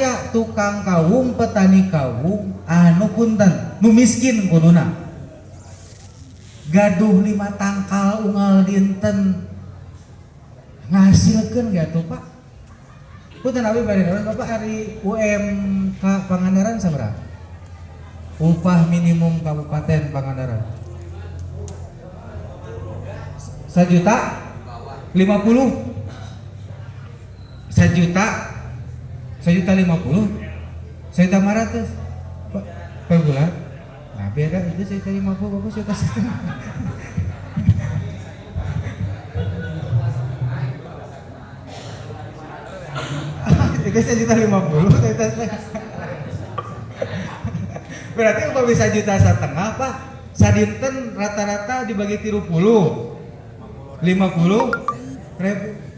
aya tukang kawung petani kawung anu punten nu miskin kuduna gaduh lima tangkal unggal dinten. Ngasilkan gak tuh pak? Punten abi bari bapak hari UMK Pangandaran seberapa upah minimum kabupaten Pangandaran. Sejuta? Lima puluh? Sejuta sejuta lima puluh sejuta lima ratus. Per bulan? Nah beda itu sejuta lima puluh bapak sejuta setengah. Itu sejuta lima puluh sejuta setengah. Berarti kalau bisa juta setengah pak? Sadinten rata-rata dibagi tiru puluh. Lima puluh ribu